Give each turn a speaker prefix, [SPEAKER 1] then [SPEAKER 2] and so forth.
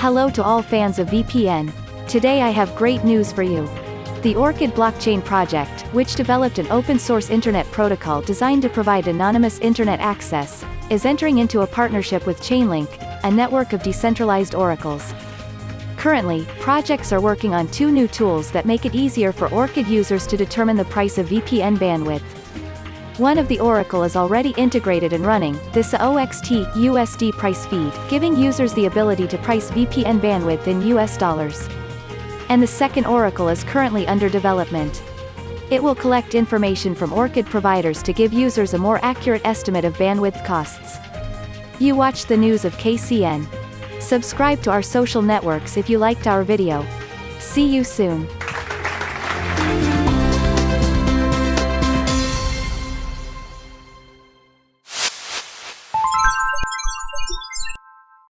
[SPEAKER 1] Hello to all fans of VPN. Today I have great news for you. The Orchid Blockchain project, which developed an open-source internet protocol designed to provide anonymous internet access, is entering into a partnership with Chainlink, a network of decentralized oracles. Currently, projects are working on two new tools that make it easier for Orchid users to determine the price of VPN bandwidth. One of the Oracle is already integrated and running, this OXT USD price feed, giving users the ability to price VPN bandwidth in US dollars. And the second Oracle is currently under development. It will collect information from Orchid providers to give users a more accurate estimate of bandwidth costs. You watched the news of KCN. Subscribe to our social networks if you liked our video. See you soon.